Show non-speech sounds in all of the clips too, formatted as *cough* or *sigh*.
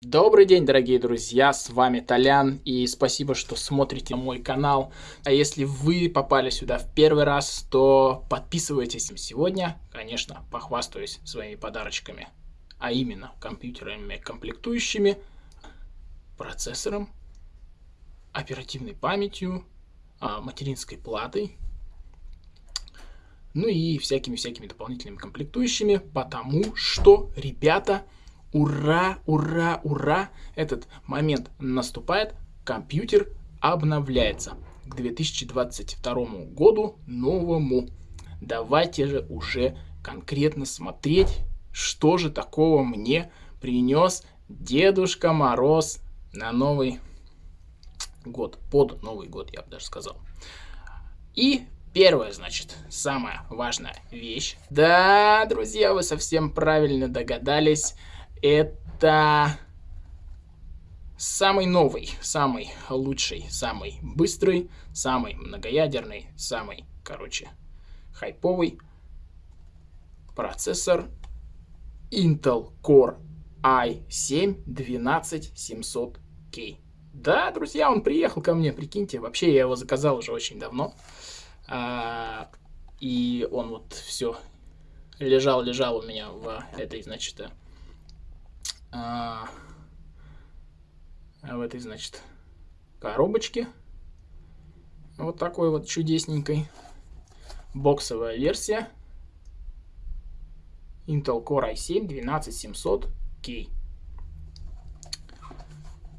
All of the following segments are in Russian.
Добрый день, дорогие друзья, с вами Толян, и спасибо, что смотрите мой канал. А если вы попали сюда в первый раз, то подписывайтесь. Сегодня, конечно, похвастаюсь своими подарочками, а именно компьютерами комплектующими, процессором, оперативной памятью, а, материнской платой, ну и всякими-всякими дополнительными комплектующими, потому что, ребята, Ура, ура, ура! Этот момент наступает, компьютер обновляется к 2022 году новому. Давайте же уже конкретно смотреть, что же такого мне принес Дедушка Мороз на Новый год, под Новый год, я бы даже сказал. И первое, значит, самая важная вещь. Да, друзья, вы совсем правильно догадались это самый новый, самый лучший, самый быстрый, самый многоядерный, самый, короче, хайповый процессор Intel Core i7 12700K. Да, друзья, он приехал ко мне, прикиньте. Вообще, я его заказал уже очень давно. А, и он вот все лежал-лежал у меня в этой, значит, а, в этой, значит, коробочке. Вот такой вот чудесненькой. Боксовая версия. Intel Core i7 12700K.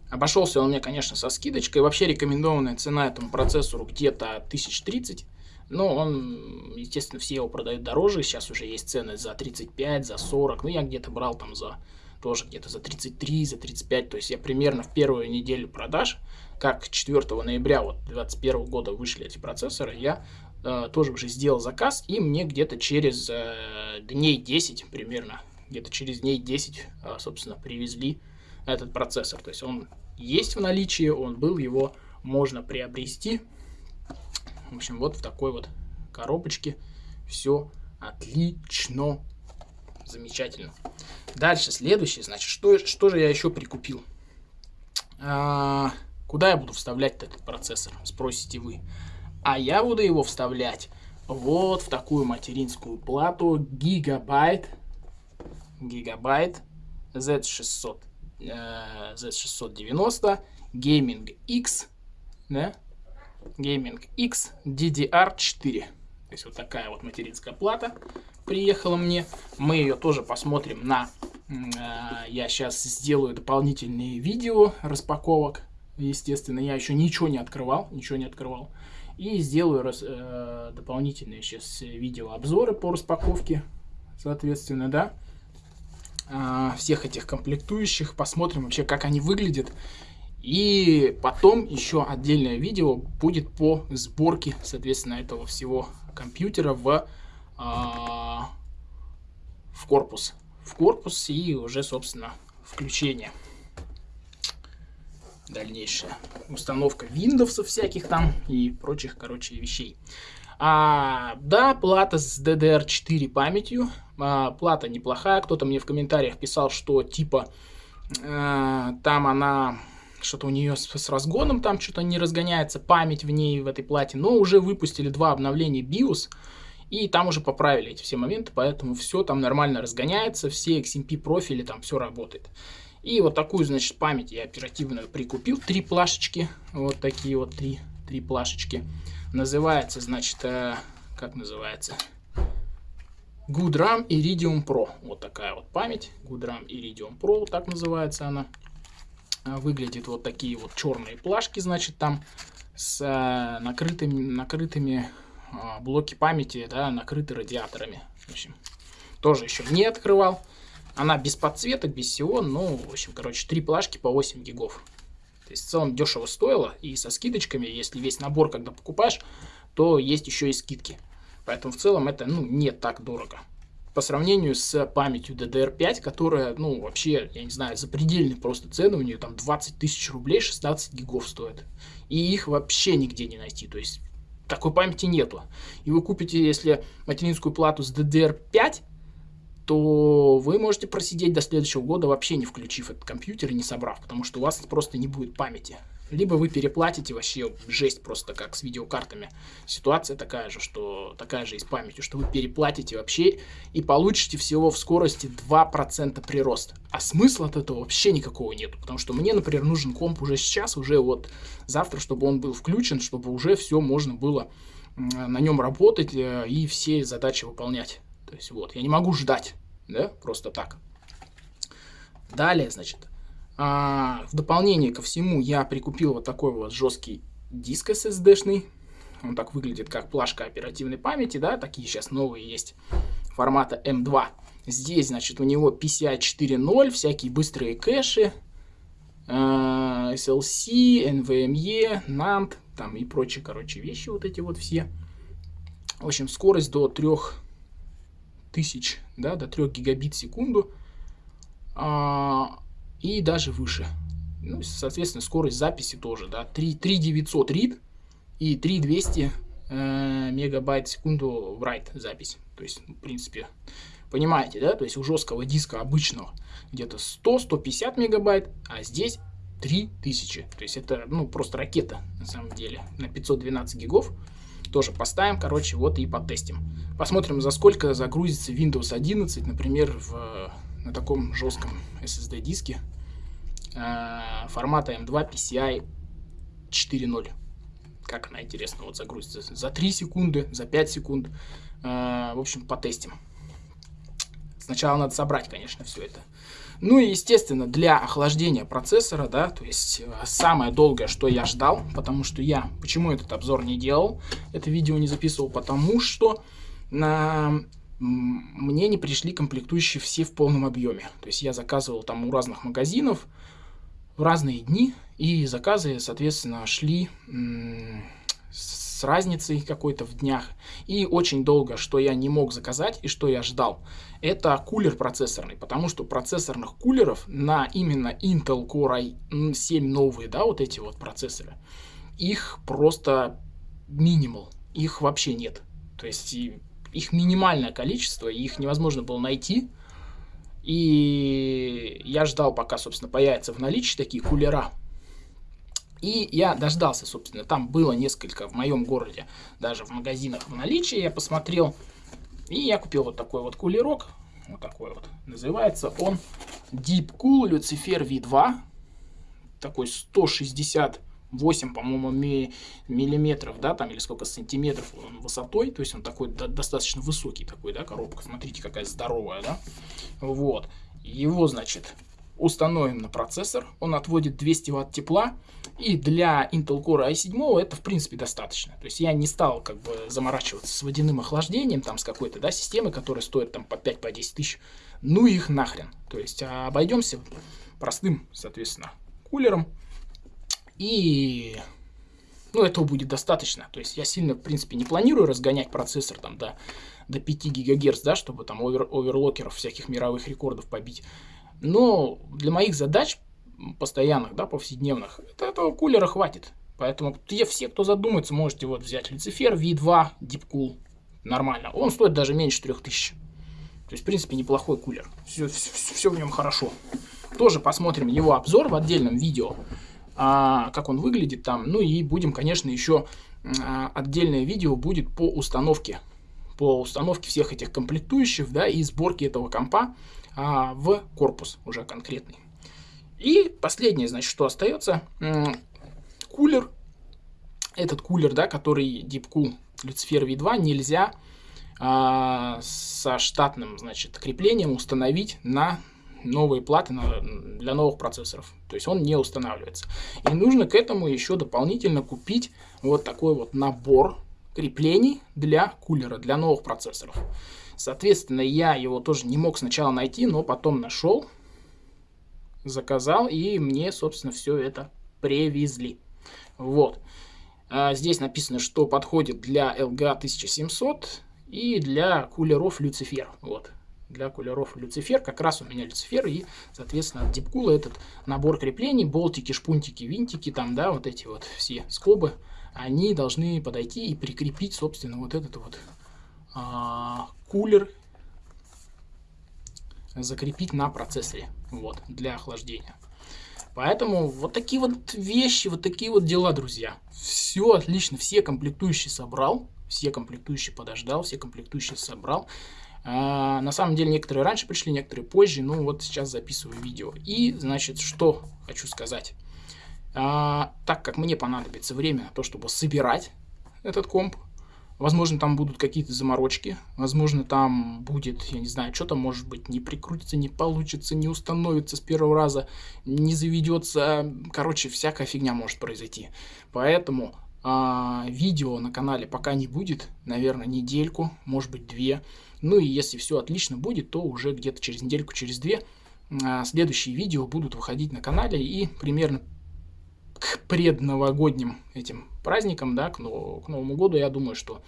Обошелся он мне, конечно, со скидочкой. Вообще рекомендованная цена этому процессору где-то 1030. Но он, естественно, все его продают дороже. Сейчас уже есть цены за 35, за 40. Ну, я где-то брал там за тоже где-то за 33, за 35. То есть я примерно в первую неделю продаж, как 4 ноября вот 2021 года вышли эти процессоры, я э, тоже уже сделал заказ, и мне где-то через э, дней 10 примерно, где-то через дней 10, э, собственно, привезли этот процессор. То есть он есть в наличии, он был, его можно приобрести. В общем, вот в такой вот коробочке все отлично Замечательно. Дальше, следующее, значит, что, что же я еще прикупил? А, куда я буду вставлять этот процессор, спросите вы. А я буду его вставлять вот в такую материнскую плату Gigabyte, Gigabyte Z600, э, Z690 Gaming X, да? Gaming X DDR4. То есть вот такая вот материнская плата приехала мне. Мы ее тоже посмотрим на... Э, я сейчас сделаю дополнительные видео распаковок. Естественно, я еще ничего не открывал, ничего не открывал. И сделаю раз, э, дополнительные сейчас видеообзоры по распаковке, соответственно, да. Э, всех этих комплектующих. Посмотрим вообще, как они выглядят. И потом еще отдельное видео будет по сборке, соответственно, этого всего компьютера в, а, в корпус. В корпус и уже, собственно, включение. Дальнейшая установка Windows всяких там и прочих, короче, вещей. А, да, плата с DDR4 памятью. А, плата неплохая. Кто-то мне в комментариях писал, что типа э, там она что-то у нее с, с разгоном там что-то не разгоняется, память в ней, в этой плате, но уже выпустили два обновления BIOS, и там уже поправили эти все моменты, поэтому все там нормально разгоняется, все XMP профили, там все работает. И вот такую, значит, память я оперативную прикупил, три плашечки, вот такие вот три, три плашечки. Называется, значит, э, как называется? GoodRAM Iridium Pro. Вот такая вот память. GoodRAM Iridium Pro, так называется она. А, выглядит вот такие вот черные плашки, значит, там с а, накрытыми, накрытыми блоки памяти, да, накрыты радиаторами. В общем, тоже еще не открывал. Она без подсветок, без всего, ну, в общем, короче, три плашки по 8 гигов. То есть в целом дешево стоило, и со скидочками, если весь набор когда покупаешь, то есть еще и скидки. Поэтому в целом это, ну, не так дорого по сравнению с памятью DDR5, которая, ну, вообще, я не знаю, запредельные просто цены, у нее там 20 тысяч рублей, 16 гигов стоит. И их вообще нигде не найти, то есть такой памяти нету. И вы купите, если материнскую плату с DDR5, то вы можете просидеть до следующего года вообще не включив этот компьютер и не собрав, потому что у вас просто не будет памяти. Либо вы переплатите вообще жесть просто как с видеокартами. Ситуация такая же, что такая же и с памятью, что вы переплатите вообще и получите всего в скорости 2% прирост. А смысла от этого вообще никакого нет. Потому что мне, например, нужен комп уже сейчас, уже вот завтра, чтобы он был включен, чтобы уже все можно было на нем работать э, и все задачи выполнять. То есть вот, я не могу ждать, да, просто так. Далее, значит, а, в дополнение ко всему я прикупил вот такой вот жесткий диск SSD-шный. Он так выглядит, как плашка оперативной памяти, да, такие сейчас новые есть формата M2. Здесь, значит, у него PCI 4.0, всякие быстрые кэши, SLC, NVMe, NAND, там и прочие, короче, вещи вот эти вот все. В общем, скорость до 3000, да, до 3 гигабит в секунду. А, и даже выше. Ну, соответственно, скорость записи тоже, да, 3, 3900 read и 3200 э, мегабайт в секунду write запись. То есть, в принципе, понимаете, да, то есть у жесткого диска обычного где-то 100-150 мегабайт, а здесь 3000. То есть это, ну, просто ракета, на самом деле, на 512 гигов. Тоже поставим, короче, вот и потестим. Посмотрим, за сколько загрузится Windows 11, например, в на таком жестком SSD диске э, формата M2 PCI 4.0. Как она, интересно, вот загрузится за 3 секунды, за 5 секунд. Э, в общем, потестим. Сначала надо собрать, конечно, все это. Ну и, естественно, для охлаждения процессора, да, то есть э, самое долгое, что я ждал, потому что я, почему этот обзор не делал, это видео не записывал, потому что на мне не пришли комплектующие все в полном объеме. То есть я заказывал там у разных магазинов в разные дни, и заказы, соответственно, шли с разницей какой-то в днях. И очень долго, что я не мог заказать и что я ждал, это кулер процессорный, потому что процессорных кулеров на именно Intel Core i7 новые, да, вот эти вот процессоры, их просто минимал, их вообще нет. То есть их минимальное количество, их невозможно было найти. И я ждал, пока, собственно, появятся в наличии такие кулера. И я дождался, собственно, там было несколько в моем городе, даже в магазинах в наличии, я посмотрел. И я купил вот такой вот кулерок, вот такой вот. Называется он Deep Cool Lucifer V2. Такой 160 8, по-моему, ми миллиметров, да, там, или сколько сантиметров он высотой, то есть он такой до достаточно высокий такой, да, коробка, смотрите, какая здоровая, да, вот, его, значит, установим на процессор, он отводит 200 ватт тепла, и для Intel Core i7 это, в принципе, достаточно, то есть я не стал, как бы, заморачиваться с водяным охлаждением, там, с какой-то, да, системой, которая стоит, там, по 5-10 по тысяч, ну их нахрен, то есть обойдемся простым, соответственно, кулером, и ну, этого будет достаточно. То есть я сильно, в принципе, не планирую разгонять процессор там до, до 5 ГГц, да, чтобы там овер, оверлокеров всяких мировых рекордов побить. Но для моих задач постоянных, да, повседневных, это, этого кулера хватит. Поэтому те, все, кто задумается, можете вот взять Люцифер V2 Deepcool. Нормально. Он стоит даже меньше 3000. То есть, в принципе, неплохой кулер. Все, все, все в нем хорошо. Тоже посмотрим его обзор в отдельном видео как он выглядит там. Ну и будем, конечно, еще а, отдельное видео будет по установке. По установке всех этих комплектующих, да, и сборке этого компа а, в корпус уже конкретный. И последнее, значит, что остается. Кулер. Этот кулер, да, который Deepcool Lucifer V2 нельзя а, со штатным, значит, креплением установить на новые платы на, для новых процессоров. То есть он не устанавливается. И нужно к этому еще дополнительно купить вот такой вот набор креплений для кулера, для новых процессоров. Соответственно, я его тоже не мог сначала найти, но потом нашел, заказал, и мне, собственно, все это привезли. Вот. А здесь написано, что подходит для LGA 1700 и для кулеров Lucifer. Вот для кулеров Люцифер. Как раз у меня Люцифер и, соответственно, от Дипкула этот набор креплений, болтики, шпунтики, винтики, там, да, вот эти вот все скобы, они должны подойти и прикрепить, собственно, вот этот вот а, кулер закрепить на процессоре, вот, для охлаждения. Поэтому вот такие вот вещи, вот такие вот дела, друзья. Все отлично, все комплектующие собрал, все комплектующие подождал, все комплектующие собрал. А, на самом деле некоторые раньше пришли, некоторые позже, ну вот сейчас записываю видео. И, значит, что хочу сказать. А, так как мне понадобится время на то, чтобы собирать этот комп, Возможно, там будут какие-то заморочки. Возможно, там будет, я не знаю, что-то может быть не прикрутится, не получится, не установится с первого раза, не заведется. Короче, всякая фигня может произойти. Поэтому а, видео на канале пока не будет. Наверное, недельку, может быть, две. Ну и если все отлично будет, то уже где-то через недельку, через две а, следующие видео будут выходить на канале. И примерно к предновогодним этим праздникам, да, к, нов к Новому году, я думаю, что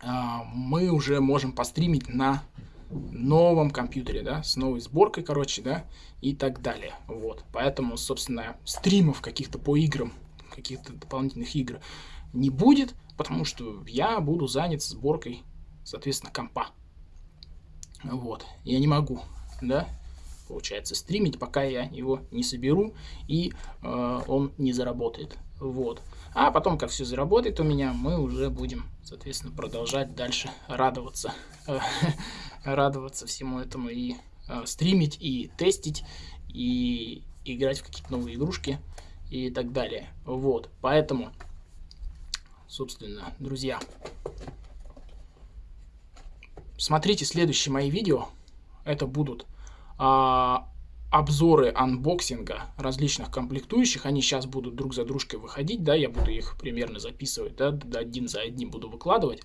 э, мы уже можем постримить на новом компьютере, да, с новой сборкой, короче, да, и так далее. Вот, поэтому, собственно, стримов каких-то по играм, каких-то дополнительных игр не будет, потому что я буду занят сборкой, соответственно, компа. Вот, я не могу, да, получается, стримить, пока я его не соберу и э, он не заработает. Вот. А потом, как все заработает у меня, мы уже будем, соответственно, продолжать дальше радоваться, *laughs* радоваться всему этому и э, стримить, и тестить, и играть в какие-то новые игрушки и так далее. Вот, поэтому, собственно, друзья, смотрите следующие мои видео. Это будут а, обзоры анбоксинга различных комплектующих, они сейчас будут друг за дружкой выходить, да, я буду их примерно записывать, да, один за одним буду выкладывать.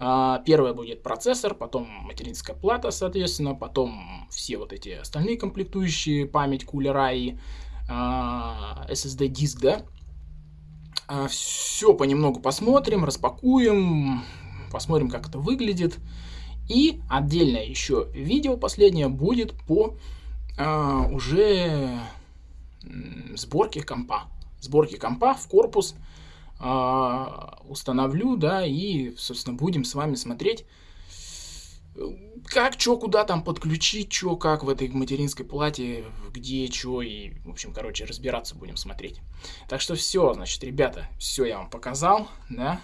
А, первое будет процессор, потом материнская плата, соответственно, потом все вот эти остальные комплектующие, память кулера и а, SSD диск, да. А, все понемногу посмотрим, распакуем, посмотрим, как это выглядит. И отдельное еще видео последнее будет по а, уже сборке компа. Сборке компа в корпус а, установлю, да, и, собственно, будем с вами смотреть, как, что, куда там подключить, что, как в этой материнской плате, где, что, и, в общем, короче, разбираться будем смотреть. Так что все, значит, ребята, все я вам показал, да.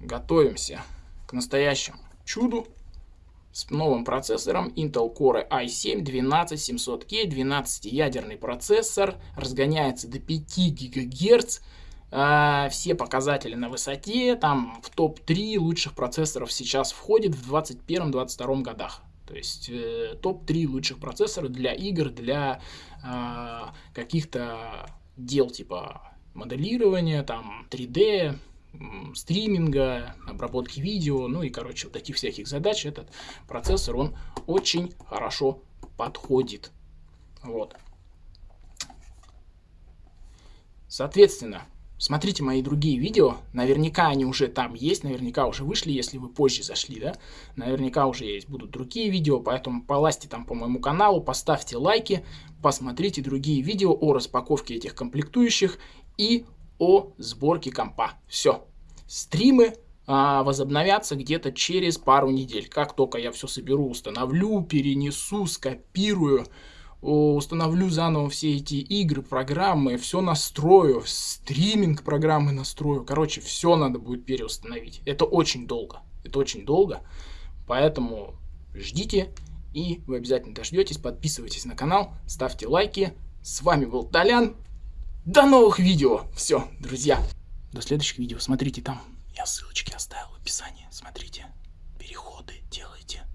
Готовимся к настоящему чуду с новым процессором Intel Core i7-12700K, 12-ядерный процессор, разгоняется до 5 ГГц, э, все показатели на высоте, там в топ-3 лучших процессоров сейчас входит в 2021-2022 годах. То есть э, топ-3 лучших процессора для игр, для э, каких-то дел типа моделирования, там 3D, стриминга, обработки видео, ну и, короче, вот таких всяких задач этот процессор, он очень хорошо подходит. Вот. Соответственно, смотрите мои другие видео, наверняка они уже там есть, наверняка уже вышли, если вы позже зашли, да, наверняка уже есть, будут другие видео, поэтому полазьте там по моему каналу, поставьте лайки, посмотрите другие видео о распаковке этих комплектующих и о сборке компа. Все. Стримы а, возобновятся где-то через пару недель. Как только я все соберу, установлю, перенесу, скопирую, установлю заново все эти игры, программы, все настрою, стриминг программы настрою. Короче, все надо будет переустановить. Это очень долго. Это очень долго. Поэтому ждите. И вы обязательно дождетесь. Подписывайтесь на канал, ставьте лайки. С вами был Толян. До новых видео. Все, друзья. До следующих видео. Смотрите там. Я ссылочки оставил в описании. Смотрите. Переходы делайте.